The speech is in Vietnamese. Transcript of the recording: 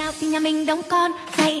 nào thì nhà mình đóng con hay